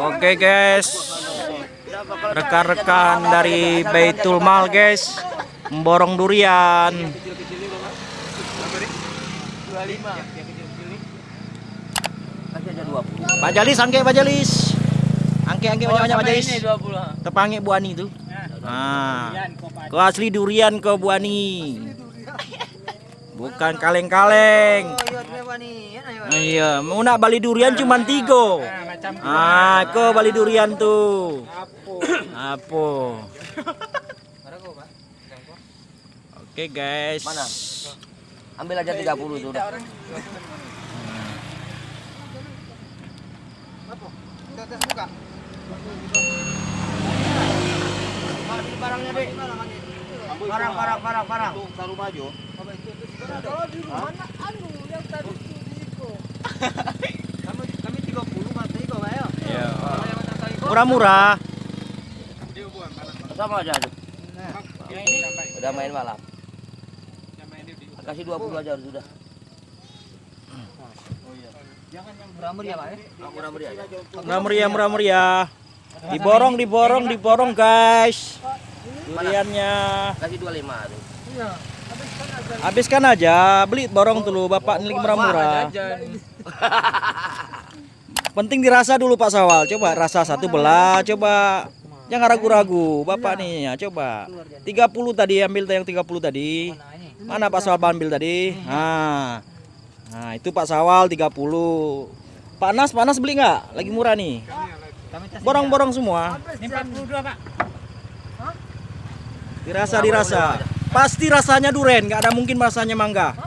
Oke guys, rekan-rekan dari Baitul Mal guys, memborong durian. Pak Jalis, angke Pak Jalis. Angke, angke banyak-banyak Pak Jalis. Tepangi Bu Ani itu. Nah, kau asli durian kau Bu Ani. Bukan kaleng-kaleng. Iya, mau nak bali durian cuma tiga. Ah, kau bali durian tuh. Apa? Oke guys. Mana? Ambil aja 30 itu udah. Barangnya deh. Barang, barang, barang, barang. Taruh maju. Kami Murah-murah. Sama aja. Udah main malam. Kasih 20 aja sudah. Murah meriah Pak ya? Murah meriah. ya? Murah meriah, murah meriah. Diborong, diborong, diborong guys. Duriannya. Kasih 25 tuh. Habiskan aja, beli borong dulu Bapak ini murah-murah. Penting dirasa dulu Pak Sawal. Coba rasa satu belah, coba. Jangan ragu-ragu, Bapak nih ya, coba. 30 tadi ambil yang 30 tadi. Mana Pak Sawal ambil tadi? Nah. Nah, itu Pak Sawal 30. Pak Nas, Pak Nas beli nggak? Lagi murah nih. Borong-borong semua. Ini 42 pak. Dirasa dirasa. Pasti rasanya duren, nggak ada mungkin rasanya mangga.